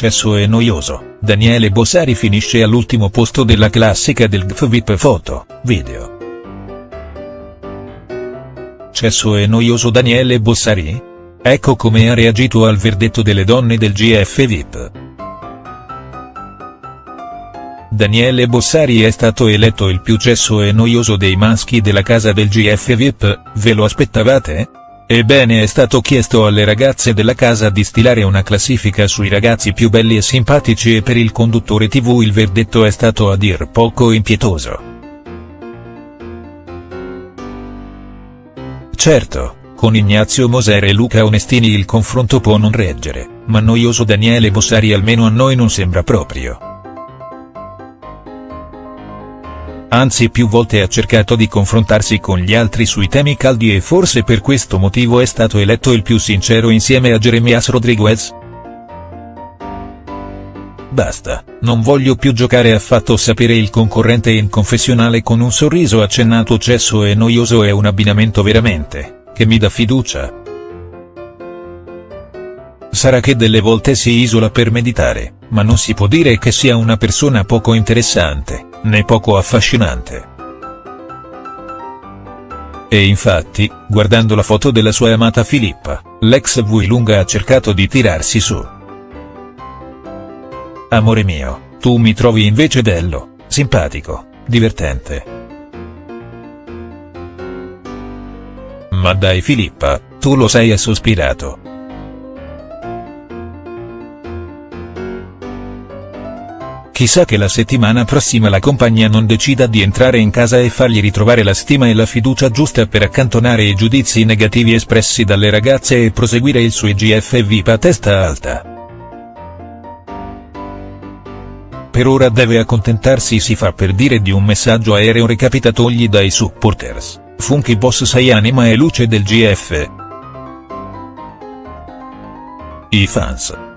Cesso e noioso, Daniele Bossari finisce all'ultimo posto della classica del GFVIP Foto, Video. Cesso e noioso Daniele Bossari? Ecco come ha reagito al verdetto delle donne del GF VIP. Daniele Bossari è stato eletto il più cesso e noioso dei maschi della casa del GF VIP, ve lo aspettavate? Ebbene è stato chiesto alle ragazze della casa di stilare una classifica sui ragazzi più belli e simpatici e per il conduttore tv il verdetto è stato a dir poco impietoso. Certo, con Ignazio Moser e Luca Onestini il confronto può non reggere, ma noioso Daniele Bossari almeno a noi non sembra proprio. Anzi più volte ha cercato di confrontarsi con gli altri sui temi caldi e forse per questo motivo è stato eletto il più sincero insieme a Jeremias Rodriguez? Basta, non voglio più giocare affatto sapere il concorrente in confessionale con un sorriso accennato cesso e noioso è un abbinamento veramente, che mi dà fiducia. Sarà che delle volte si isola per meditare, ma non si può dire che sia una persona poco interessante né poco affascinante. E infatti, guardando la foto della sua amata Filippa, l'ex Vuilunga ha cercato di tirarsi su. Amore mio, tu mi trovi invece bello, simpatico, divertente. Ma dai Filippa, tu lo sei ha sospirato. Chissà che la settimana prossima la compagnia non decida di entrare in casa e fargli ritrovare la stima e la fiducia giusta per accantonare i giudizi negativi espressi dalle ragazze e proseguire il suo IGF VIP a testa alta. Per ora deve accontentarsi si fa per dire di un messaggio aereo recapitatogli dai supporters, Funky Boss sei anima e luce del GF. I fans